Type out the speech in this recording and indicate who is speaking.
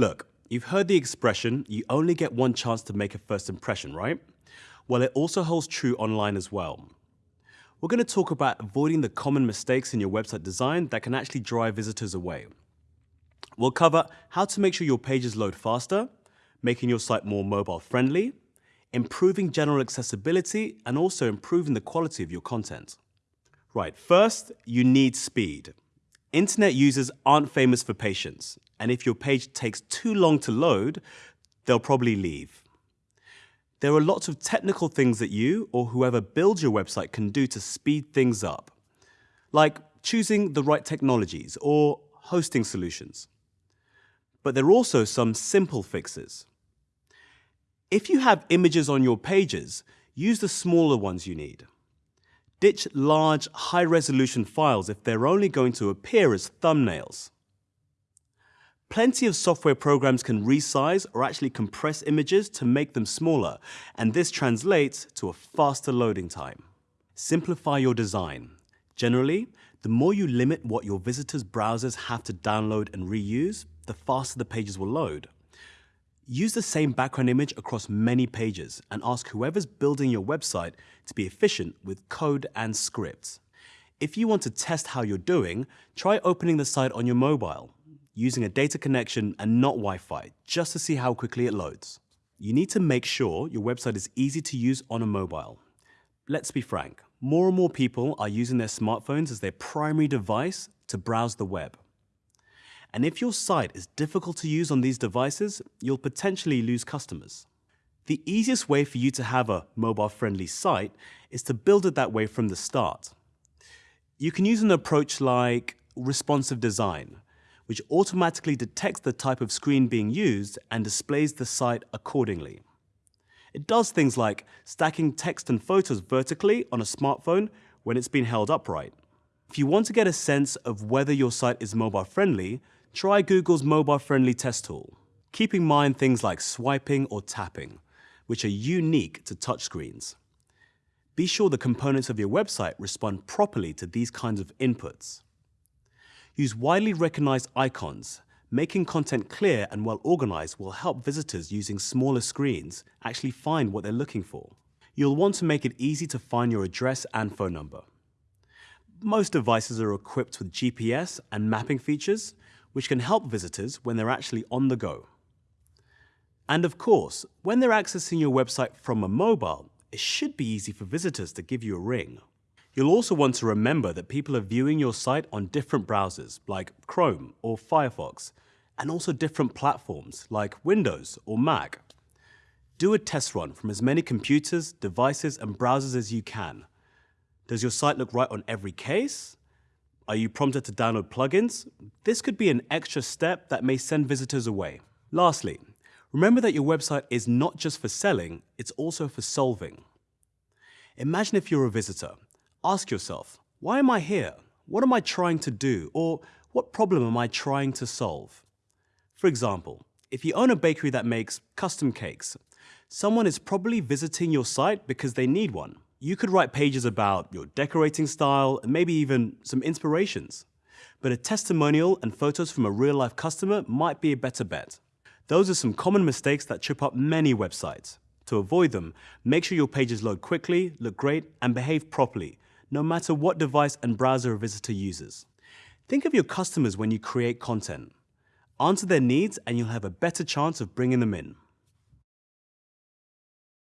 Speaker 1: Look, you've heard the expression, you only get one chance to make a first impression, right? Well, it also holds true online as well. We're going to talk about avoiding the common mistakes in your website design that can actually drive visitors away. We'll cover how to make sure your pages load faster, making your site more mobile friendly, improving general accessibility, and also improving the quality of your content. Right, first, you need speed. Internet users aren't famous for patience, and if your page takes too long to load, they'll probably leave. There are lots of technical things that you or whoever builds your website can do to speed things up, like choosing the right technologies or hosting solutions. But there are also some simple fixes. If you have images on your pages, use the smaller ones you need. Ditch large, high-resolution files if they're only going to appear as thumbnails. Plenty of software programs can resize or actually compress images to make them smaller, and this translates to a faster loading time. Simplify your design. Generally, the more you limit what your visitors' browsers have to download and reuse, the faster the pages will load. Use the same background image across many pages and ask whoever's building your website to be efficient with code and scripts. If you want to test how you're doing, try opening the site on your mobile, using a data connection and not Wi-Fi, just to see how quickly it loads. You need to make sure your website is easy to use on a mobile. Let's be frank, more and more people are using their smartphones as their primary device to browse the web. And if your site is difficult to use on these devices, you'll potentially lose customers. The easiest way for you to have a mobile-friendly site is to build it that way from the start. You can use an approach like responsive design, which automatically detects the type of screen being used and displays the site accordingly. It does things like stacking text and photos vertically on a smartphone when it's been held upright. If you want to get a sense of whether your site is mobile friendly, try Google's mobile-friendly test tool. Keep in mind things like swiping or tapping, which are unique to touchscreens. Be sure the components of your website respond properly to these kinds of inputs. Use widely recognized icons. Making content clear and well organized will help visitors using smaller screens actually find what they're looking for. You'll want to make it easy to find your address and phone number. Most devices are equipped with GPS and mapping features, which can help visitors when they're actually on the go. And of course, when they're accessing your website from a mobile, it should be easy for visitors to give you a ring. You'll also want to remember that people are viewing your site on different browsers like Chrome or Firefox, and also different platforms like Windows or Mac. Do a test run from as many computers, devices, and browsers as you can. Does your site look right on every case? Are you prompted to download plugins? This could be an extra step that may send visitors away. Lastly, remember that your website is not just for selling, it's also for solving. Imagine if you're a visitor. Ask yourself, why am I here? What am I trying to do? Or what problem am I trying to solve? For example, if you own a bakery that makes custom cakes, someone is probably visiting your site because they need one. You could write pages about your decorating style and maybe even some inspirations. But a testimonial and photos from a real-life customer might be a better bet. Those are some common mistakes that trip up many websites. To avoid them, make sure your pages load quickly, look great, and behave properly, no matter what device and browser a visitor uses. Think of your customers when you create content. Answer their needs and you'll have a better chance of bringing them in.